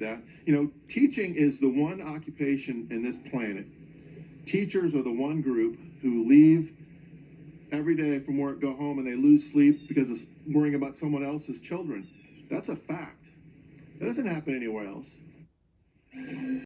that. You know, teaching is the one occupation in this planet. Teachers are the one group who leave every day from work, go home, and they lose sleep because of worrying about someone else's children. That's a fact. That doesn't happen anywhere else.